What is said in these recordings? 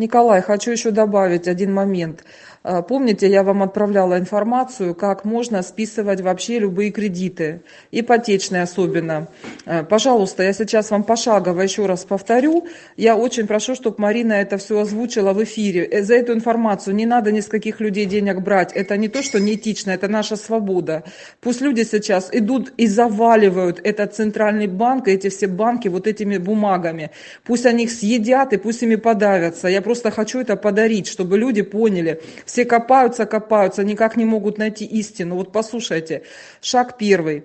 Николай, хочу еще добавить один момент. А, помните, я вам отправляла информацию, как можно списывать вообще любые кредиты, ипотечные особенно. А, пожалуйста, я сейчас вам пошагово еще раз повторю. Я очень прошу, чтобы Марина это все озвучила в эфире. Э, за эту информацию не надо ни с каких людей денег брать. Это не то, что неэтично, это наша свобода. Пусть люди сейчас идут и заваливают этот центральный банк, эти все банки вот этими бумагами. Пусть они их съедят и пусть ими подавятся. Я просто хочу это подарить, чтобы люди поняли, все копаются, копаются, никак не могут найти истину. Вот послушайте, шаг первый.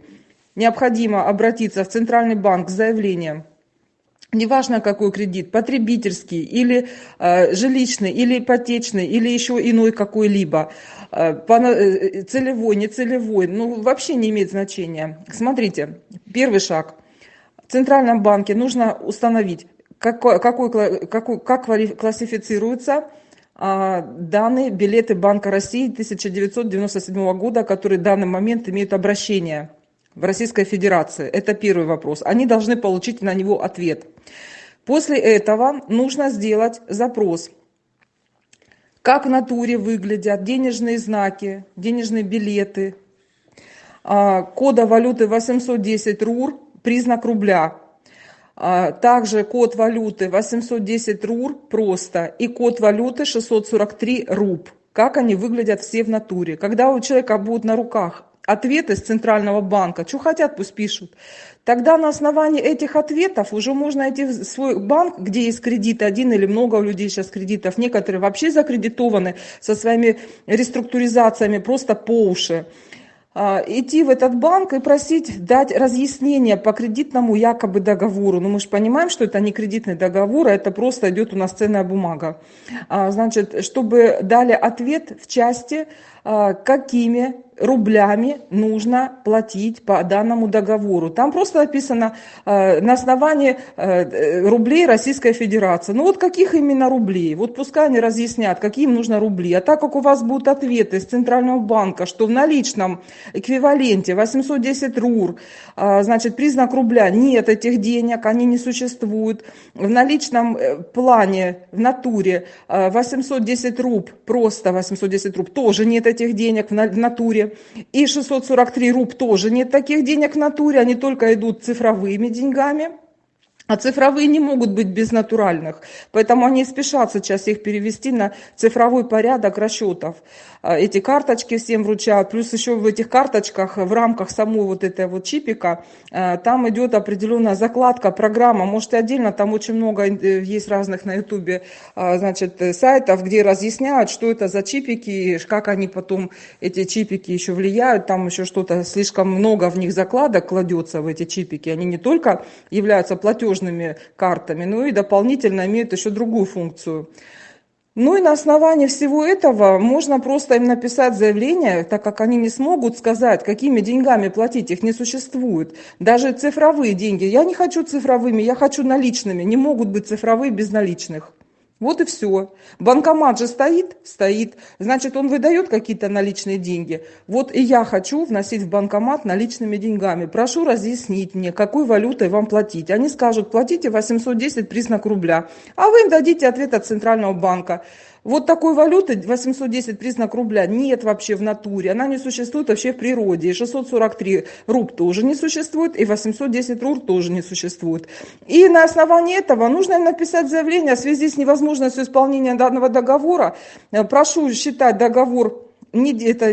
Необходимо обратиться в Центральный банк с заявлением неважно какой кредит, потребительский или э, жилищный, или ипотечный, или еще иной какой-либо, э, э, целевой, не целевой, ну вообще не имеет значения. Смотрите, первый шаг. В Центральном банке нужно установить, какой, какой, какой, как классифицируется а, данные билеты Банка России 1997 года, которые в данный момент имеют обращение в Российской Федерации. Это первый вопрос. Они должны получить на него ответ. После этого нужно сделать запрос. Как в натуре выглядят денежные знаки, денежные билеты, а, кода валюты 810 РУР, признак рубля – также код валюты 810 РУР просто и код валюты 643 РУБ. Как они выглядят все в натуре. Когда у человека будут на руках ответы из Центрального банка, что хотят, пусть пишут. Тогда на основании этих ответов уже можно идти в свой банк, где есть кредиты, один или много у людей сейчас кредитов, некоторые вообще закредитованы со своими реструктуризациями просто по уши. А, идти в этот банк и просить дать разъяснение по кредитному якобы договору. Ну, мы же понимаем, что это не кредитный договор, а это просто идет у нас ценная бумага. А, значит, чтобы дали ответ в части, а, какими рублями нужно платить по данному договору. Там просто написано э, на основании э, рублей Российской Федерации. Ну вот каких именно рублей? Вот пускай они разъяснят, какие им нужно рубли. А так как у вас будут ответы из Центрального банка, что в наличном эквиваленте 810 РУР, э, значит, признак рубля, нет этих денег, они не существуют. В наличном э, плане, в натуре 810 руб, просто 810 руб, тоже нет этих денег в натуре. И 643 руб тоже нет таких денег в натуре, они только идут цифровыми деньгами. А цифровые не могут быть без натуральных, поэтому они спешат сейчас их перевести на цифровой порядок расчетов. А, эти карточки всем вручают, плюс еще в этих карточках, в рамках самой вот этой вот чипика, а, там идет определенная закладка, программа, может и отдельно, там очень много э, есть разных на ютубе, а, значит, сайтов, где разъясняют, что это за чипики, как они потом, эти чипики еще влияют, там еще что-то, слишком много в них закладок кладется в эти чипики, они не только являются платежными, платежными картами, ну и дополнительно имеют еще другую функцию. Ну и на основании всего этого можно просто им написать заявление, так как они не смогут сказать, какими деньгами платить, их не существует. Даже цифровые деньги. Я не хочу цифровыми, я хочу наличными. Не могут быть цифровые без наличных. Вот и все. Банкомат же стоит? Стоит. Значит, он выдает какие-то наличные деньги. Вот и я хочу вносить в банкомат наличными деньгами. Прошу разъяснить мне, какой валютой вам платить. Они скажут, платите 810 признак рубля. А вы им дадите ответ от Центрального банка. Вот такой валюты 810 признак рубля нет вообще в натуре, она не существует вообще в природе. И 643 руб тоже не существует, и 810 рур тоже не существует. И на основании этого нужно написать заявление в связи с невозможностью исполнения данного договора. Прошу считать договор не, это,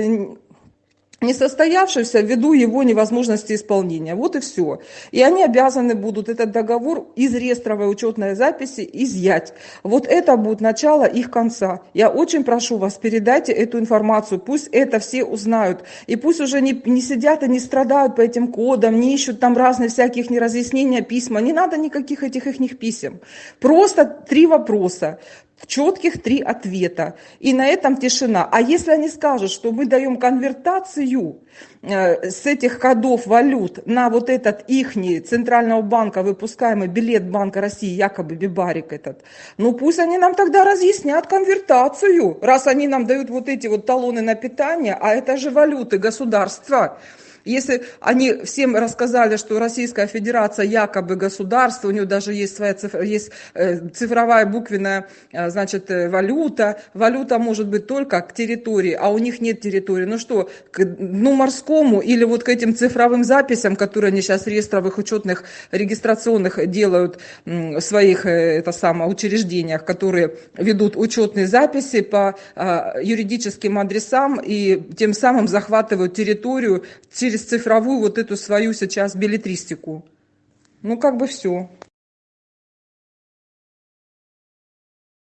несостоявшийся ввиду его невозможности исполнения. Вот и все. И они обязаны будут этот договор из реестровой учетной записи изъять. Вот это будет начало их конца. Я очень прошу вас, передайте эту информацию, пусть это все узнают. И пусть уже не, не сидят и не страдают по этим кодам, не ищут там разные всяких неразъяснения, письма. Не надо никаких этих их писем. Просто три вопроса четких три ответа. И на этом тишина. А если они скажут, что мы даем конвертацию э, с этих кодов валют на вот этот ихний Центрального банка выпускаемый билет Банка России, якобы Бибарик этот, ну пусть они нам тогда разъяснят конвертацию, раз они нам дают вот эти вот талоны на питание, а это же валюты государства. Если они всем рассказали, что Российская Федерация якобы государство, у нее даже есть своя цифра, есть э, цифровая буквенная, э, значит, э, валюта. Валюта может быть только к территории, а у них нет территории. Ну что, к дну морскому или вот к этим цифровым записям, которые они сейчас реестровых учетных регистрационных делают в своих это самое, учреждениях, которые ведут учетные записи по юридическим адресам и тем самым захватывают территорию через цифровую вот эту свою сейчас билетристику. Ну, как бы все.